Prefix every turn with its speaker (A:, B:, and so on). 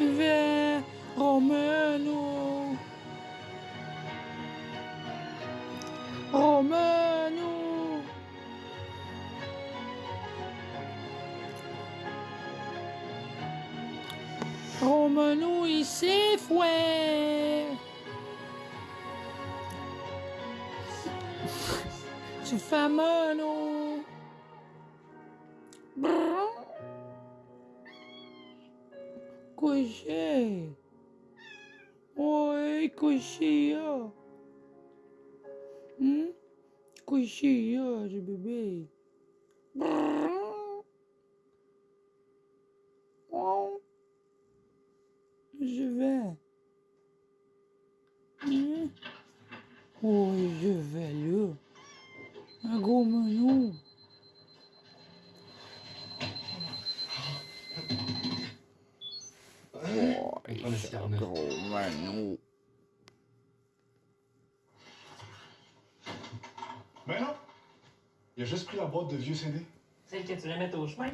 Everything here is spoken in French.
A: Vais, Romano. Romano. Romano, il s'est fouet. C'est fameux, cochei. Oi, cochia. Hum? Cochia de bebê. Hoje hum, oi velho. Agora não. Gros.
B: Ben non. Il a juste pris la boîte de vieux CD.
C: Celle que tu voulais mettre au chemin?